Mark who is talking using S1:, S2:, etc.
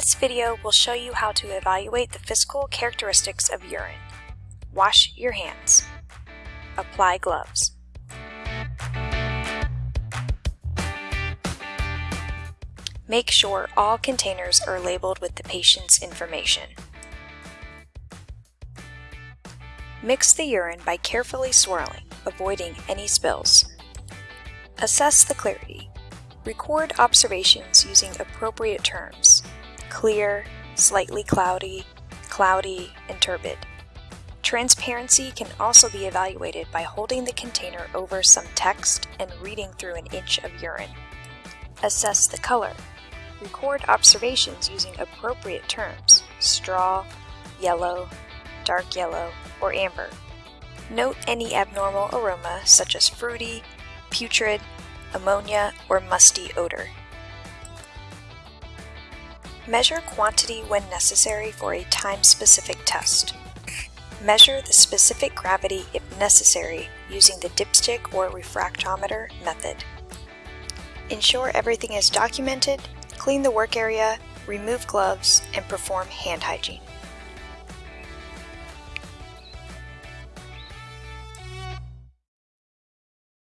S1: This video will show you how to evaluate the physical characteristics of urine. Wash your hands. Apply gloves. Make sure all containers are labeled with the patient's information. Mix the urine by carefully swirling, avoiding any spills. Assess the clarity. Record observations using appropriate terms clear, slightly cloudy, cloudy, and turbid. Transparency can also be evaluated by holding the container over some text and reading through an inch of urine. Assess the color. Record observations using appropriate terms, straw, yellow, dark yellow, or amber. Note any abnormal aroma such as fruity, putrid, ammonia, or musty odor. Measure quantity when necessary for a time-specific test. Measure the specific gravity if necessary using the dipstick or refractometer method. Ensure everything is documented, clean the work area, remove gloves, and perform hand hygiene.